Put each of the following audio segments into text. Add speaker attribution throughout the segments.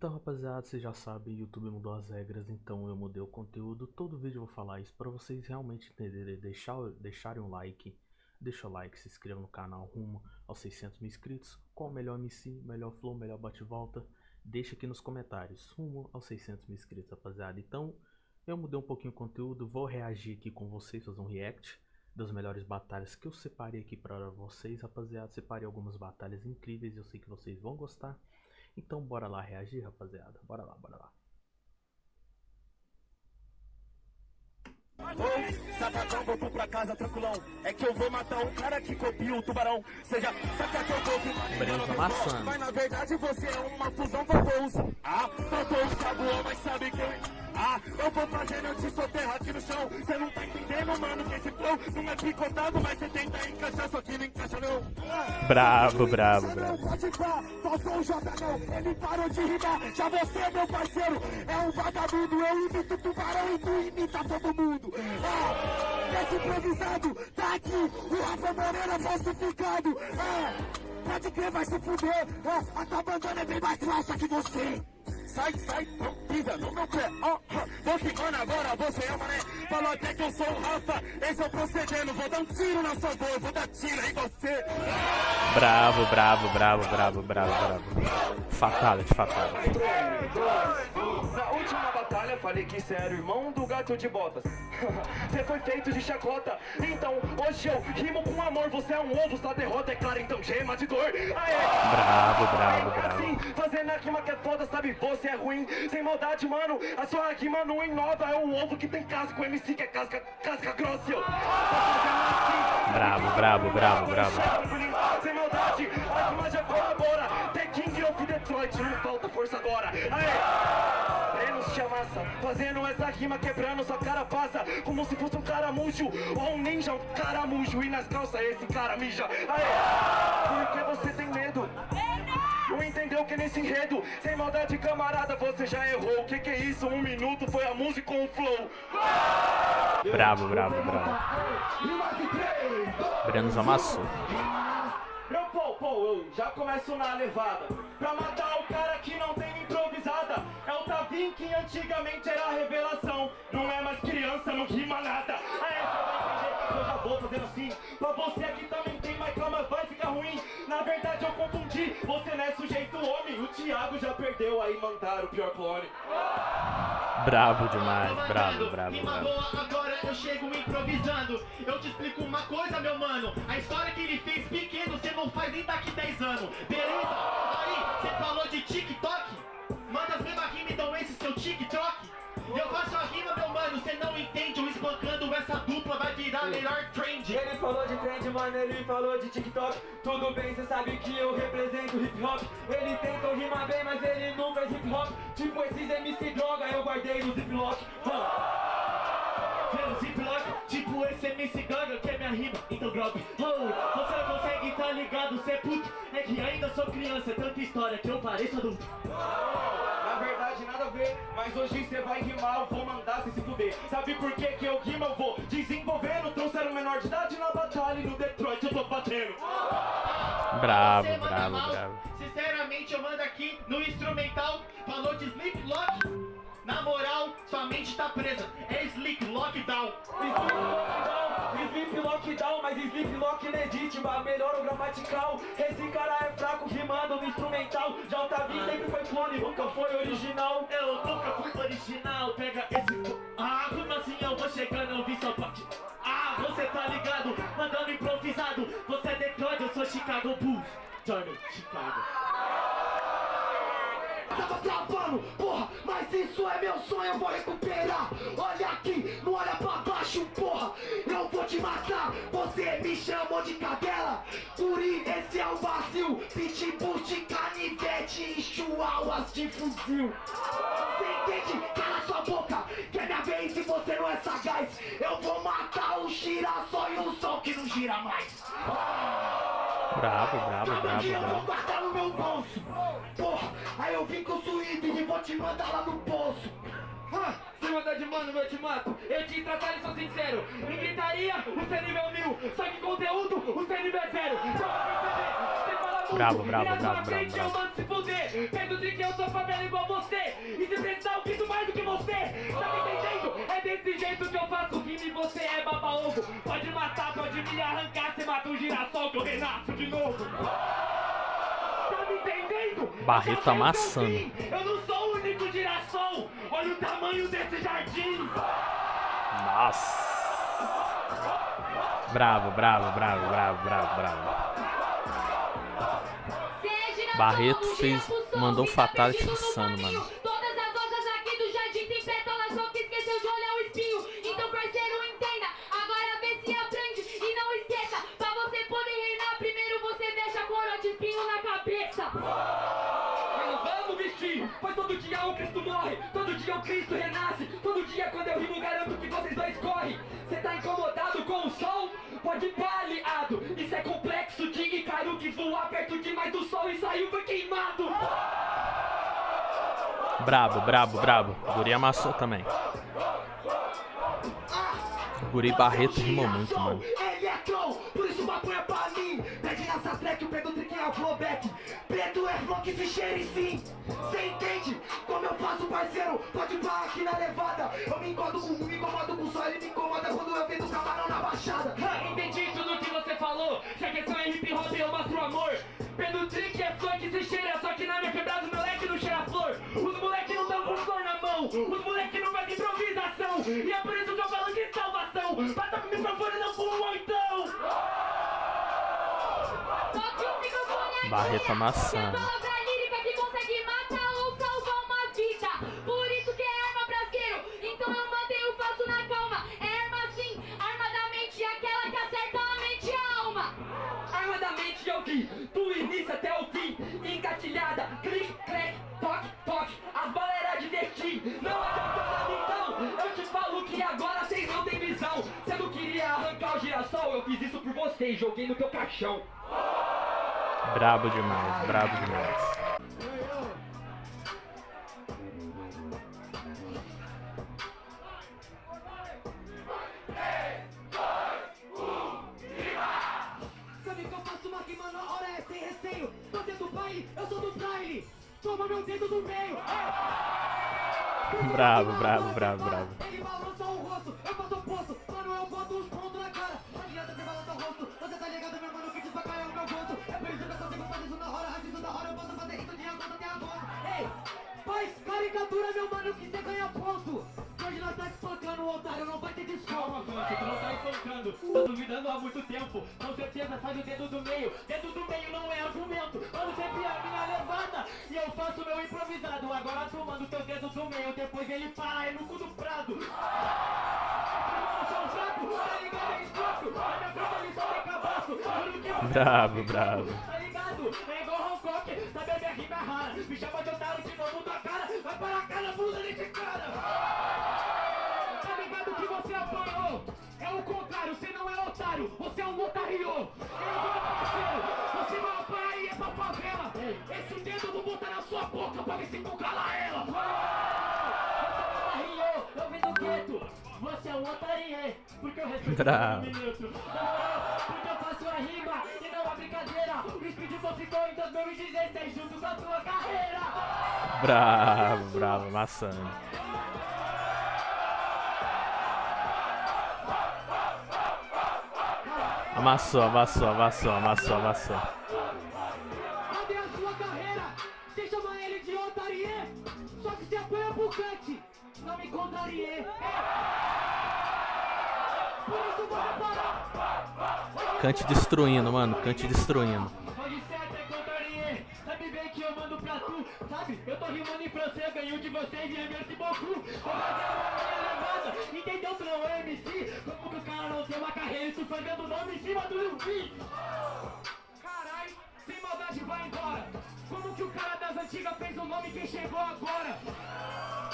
Speaker 1: Então, rapaziada, vocês já sabem, YouTube mudou as regras, então eu mudei o conteúdo. Todo vídeo eu vou falar isso para vocês realmente entenderem, deixar, deixarem um like, deixa o like, se inscreva no canal rumo aos 600 mil inscritos. Qual o melhor MC, melhor flow, melhor bate-volta? Deixa aqui nos comentários, rumo aos 600 mil inscritos, rapaziada. Então, eu mudei um pouquinho o conteúdo, vou reagir aqui com vocês, fazer um react das melhores batalhas que eu separei aqui para vocês, rapaziada. Separei algumas batalhas incríveis, eu sei que vocês vão gostar. Então bora lá reagir, rapaziada. Bora lá, bora lá.
Speaker 2: Ô, sapatão, voltou pra casa tranquilão. É que eu vou matar um cara que copia o tubarão. Seja, saca que eu tô que
Speaker 1: Breno amassando.
Speaker 2: Mas na verdade você é uma fusão faltou Ah, faltou o sabuão, mas sabe quem? Ah, eu vou fazendo eu te soterrar aqui no chão. Cê não tá entendendo, mano, que esse flow não é picotado, mas cê tenta encaixar, só que não encaixa não.
Speaker 1: Bravo, bravo, bravo.
Speaker 2: pode pá, faltou o J não, ele parou de rimar. Já você, meu parceiro, é um vagabundo. Eu imito tubarão e tu imita todo mundo. Ah, esse improvisado tá aqui, o Rafa Moreira falsificado. Ah, pode crer, vai se fuder. Ah, a tua bandana é bem mais falsa que você. Sai, sai, não pisa no meu pé. Oh. Vou rimando agora, você é mané. Falou até que eu sou o Rafa. Esse é o procedendo. Vou dar um tiro na sua dor, vou dar tiro em você.
Speaker 1: Bravo, bravo, bravo, bravo, bravo, bravo. Fatality, fatality.
Speaker 2: Falei que cê era o irmão do gato de botas. Você foi feito de chacota. Então hoje eu rimo com amor. Você é um ovo, sua derrota é clara, então gema de dor. Aê!
Speaker 1: Bravo, bravo, bravo.
Speaker 2: Assim, fazendo a rima que é foda, sabe? Você é ruim, sem maldade, mano. A sua rima não inova, é um ovo que tem casca. O MC que é casca, casca grossa. eu.
Speaker 1: Bravo, bravo, bravo, bravo.
Speaker 2: Sem maldade, a rima já colabora. Detroit, não falta força agora. Aê! Breno se amassa, fazendo essa rima quebrando sua cara passa Como se fosse um caramujo ou um ninja, um caramujo E nas calças esse cara mija Aê! Por que você tem medo? Não entendeu que nesse enredo, sem maldade camarada, você já errou O que que é isso? Um minuto foi a música com o flow
Speaker 1: Bravo, bravo, bravo. Brenos amassou.
Speaker 2: Eu, já começo na levada. Pra matar o cara que não tem improvisada. É o Tavim que antigamente era revelação. Não é mais criança, não rima nada. Aí você vai entender que eu já vou fazendo assim. Pra você aqui também tem, mas calma, vai ficar ruim. Na verdade eu confundi, você não é sujeito homem. O Thiago já perdeu, aí mandaram o pior clone
Speaker 1: Bravo demais,
Speaker 3: Rima
Speaker 1: bravo.
Speaker 3: boa, agora eu chego improvisando. Eu te explico uma coisa, meu mano. A história que ele fez pequeno, você não faz nem daqui 10 anos. Beleza? Aí, você falou de TikTok? Manda as mesmas rimas, então esse seu TikTok. Virar melhor trend.
Speaker 4: Ele falou de trend, mano, ele falou de TikTok. Tudo bem, cê sabe que eu represento hip hop. Ele tentou rimar bem, mas ele não fez hip hop. Tipo esses MC droga, eu guardei no ziplock
Speaker 3: Pelo ziplock, tipo esse MC Ganga que é minha rima, então drop oh, Você não consegue tá ligado, cê é puto. É que ainda sou criança, é tanta história que eu pareço adulto
Speaker 2: verdade, nada a ver, mas hoje você vai rimar, eu vou mandar você se fuder. Sabe por que que eu rimo? Eu vou desenvolvendo. Trouxeram menor de idade na batalha e no Detroit eu tô batendo.
Speaker 1: Bravo,
Speaker 3: Você
Speaker 1: bravo,
Speaker 3: mal.
Speaker 1: bravo.
Speaker 3: Sinceramente, eu mando aqui no instrumental. Falou de Sleep Lock. Na moral, sua mente tá presa. É Sleep Lockdown.
Speaker 4: Sleep lockdown, lockdown, mas existe, mas melhora o gramatical Esse cara é fraco rimando no instrumental Já o Tavi sempre foi clone, nunca foi original
Speaker 3: Eu nunca fui original. Pega esse. Ah, como assim eu vou chegando? Eu vi sua parte. Ah, você tá ligado? Mandando improvisado. Você é Detroit, eu sou Chicago Bulls. Johnny, Chicago.
Speaker 2: Tava travando, porra, mas isso é meu sonho, eu vou recuperar. Olha aqui, não olha pra baixo, porra. Eu vou te matar, você me chamou de cadela. Curi, esse é o vazio. Pitbull de canivete e chihuahuas de fuzil. Você entende? Cala sua boca, que é minha vez e você não é sagaz. Eu vou matar o girassol e o sol que não gira mais.
Speaker 1: Bravo, bravo,
Speaker 2: Calma
Speaker 1: bravo,
Speaker 2: que eu vou
Speaker 1: bravo.
Speaker 2: guardar no meu bolso. Porra, aí eu vim com o suíte e vou te mandar lá no poço.
Speaker 4: Ah, Se mandar de mano, eu te mato Eu te tratar e sou sincero Em gritaria, o seu nível mil Só que conteúdo, o seu nível é zero Só pra perceber,
Speaker 1: Bravo, bravo, bravo, bravo,
Speaker 4: eu mando se fuder Perto de que eu sou favela
Speaker 5: igual você. E se precisar, eu grito mais do que você. Tá me entendendo? É desse jeito que eu faço rima e você é baba-ovo. Pode matar, pode me arrancar, você mata um girassol que eu renasço de novo. Tá me entendendo?
Speaker 1: Barreto
Speaker 5: eu
Speaker 1: amassando.
Speaker 5: vim. Eu não sou o único girassol. Olha o tamanho desse jardim.
Speaker 1: Nossa. Bravo, bravo, bravo, bravo, bravo, bravo. Barreto fez, mandou fatality insano, mano.
Speaker 6: Todas as rosas aqui do jardim tem pétalas, só que esqueceu de olhar o espinho. Então, parceiro, entenda. Agora vê se aprende e não esqueça. Pra você poder reinar, primeiro você deixa a coroa de espinho na cabeça.
Speaker 5: Mas vamos vestir, pois todo dia o Cristo morre, todo dia o Cristo renasce, todo dia quando eu rimo garanto que vocês dois correm. Cê tá incomodado com o sol? Pode pá, aliado, isso é complexo de Icaro que voar perto demais do sol e saiu foi queimado.
Speaker 1: Brabo, brabo, brabo. O Guri amassou também. O Guri Barreto rimou muito, mano.
Speaker 7: Electron, por isso maconha pra mim. Pede nessa track, o Pedro Trick é o flowback. Preto é flow que se cheire sim. Cê entende como eu faço, parceiro? Pode parar aqui na levada. Eu me incomodo com me incomodo com só, ele me incomoda quando eu vendo camarão na baixada.
Speaker 5: Ha, Entendi tudo que você falou, se a questão é hip hop eu mostro amor. Pedro Trick é funk se cheira, só que na minha quebrada o moleque não cheira flor. Os moleque não tão com flor na mão, os moleque não fazem improvisação. E é por isso que Bata com o microfone não com um oitão.
Speaker 6: Só que o microfone é
Speaker 1: Barreto amassando.
Speaker 6: É a palavra lírica que consegue
Speaker 5: vocês, joguei no teu caixão.
Speaker 1: Brabo demais, brabo demais.
Speaker 7: Sabe que eu faço caricatura, meu mano, que você ganha ponto. Que Hoje nós tá espancando o otário, não vai ter desculpa.
Speaker 5: tu não tá espancando, tá duvidando há muito tempo. Com certeza sai do dedo do meio. Dedo do meio não é argumento. Mano, sempre a minha levada. E eu faço meu improvisado. Agora tu manda o teu dedo do meio. Depois ele para é no cu do prado. Tá ligado? É
Speaker 1: Bravo,
Speaker 5: é
Speaker 1: bravo.
Speaker 5: Tá ligado? É igual Hancock. Sabe a minha rima é rara. Me chama de otário de novo. Vai para a cara, bunda desse cara. Tá ligado que você apanhou? É o contrário, você não é otário, você é um otário! É igual parceiro, você vai apanhar e é pra favela! Esse dedo eu vou botar na sua boca pra ver se tu cala ela! Você é um otário, eu vim do gueto! Você é um otário, porque eu respeito o minuto! O Speedball ficou em 2016 junto com a tua carreira!
Speaker 1: Bravo, bravo, amassando. Amassou, amassou, amassou, amassou, amassou.
Speaker 7: Cadê a sua carreira? Você chama ele de otarie, só que você apanha pro cante. Não me contrarie. Por isso vou parar.
Speaker 1: Cante destruindo, mano. Cante destruindo.
Speaker 5: Eu tô rimando em francês, ganho de vocês e é merci beaucoup. Tô fazendo uma minha levada, entendeu não é MC? Como que o cara não tem uma carreira e tu fazendo nome em cima do Luffy? Carai, sem maldade vai embora. Como que o cara das antigas fez o nome quem chegou agora?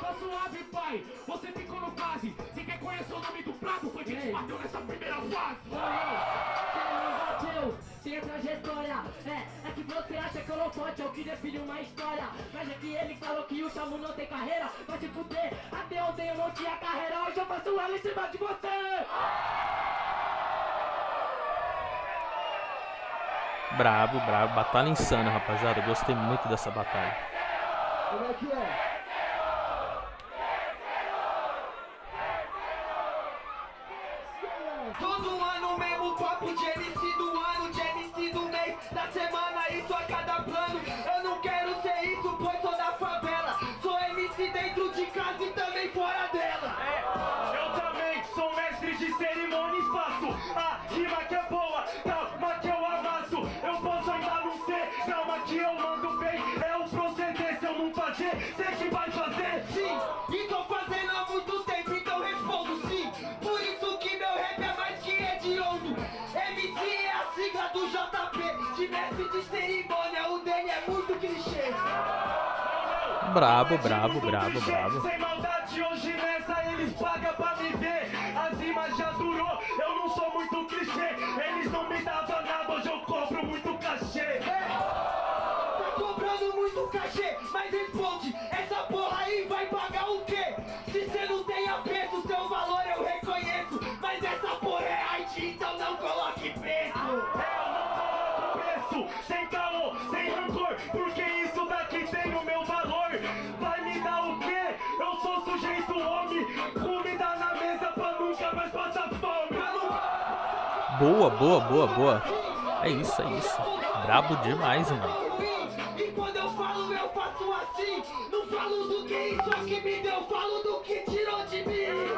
Speaker 5: Tá suave, pai, você ficou no quase. Você quer conhecer o nome do prato? Foi quem te bateu nessa primeira fase.
Speaker 8: bateu, tem trajetória. É, é que você acha que o holofote é o que define uma história. Mas é que ele falou que o Chamu não tem carreira. Vai se fuder, até ontem eu não tinha carreira. Hoje eu faço ela em cima de você.
Speaker 1: Brabo, brabo. Batalha insana, rapaziada. Eu Gostei muito dessa batalha.
Speaker 5: Como é que é?
Speaker 7: Do JP, de mestre de cerimônia, o dele é muito clichê.
Speaker 1: Brabo, brabo, brabo, brabo.
Speaker 2: Sem maldade, hoje nessa eles pagam pra me ver. As rimas já durou, eu não sou muito clichê. Eles não me davam nada, hoje eu cobro muito cachê.
Speaker 7: Tá
Speaker 1: Boa, boa, boa, boa. É isso, é isso. Brabo demais, mano.
Speaker 7: E quando eu falo, eu faço assim. Não falo do que isso aqui me deu, falo do que tirou de mim.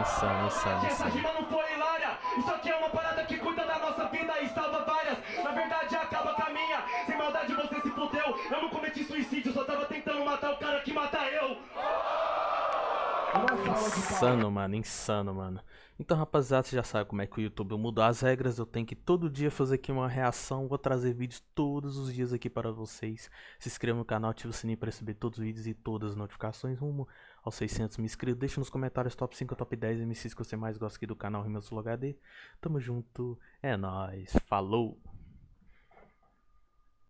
Speaker 1: Insano, insano,
Speaker 2: Essa rima não foi hilária. Isso aqui é uma parada que cuida da nossa vida e salva várias. Na verdade, acaba com a minha. Sem maldade, você se fudeu. Eu não cometi suicídio, só tava tentando matar o cara que mata eu.
Speaker 1: Insano, mano, insano, mano. Então, rapaziada, você já sabe como é que o YouTube mudou as regras. Eu tenho que todo dia fazer aqui uma reação. Vou trazer vídeos todos os dias aqui para vocês. Se inscreva no canal, ative o sininho para receber todos os vídeos e todas as notificações. Rumo aos 600 mil inscritos. Deixa nos comentários top 5 ou top 10 MCs que você mais gosta aqui do canal Rimas HD. Tamo junto, é nóis, falou!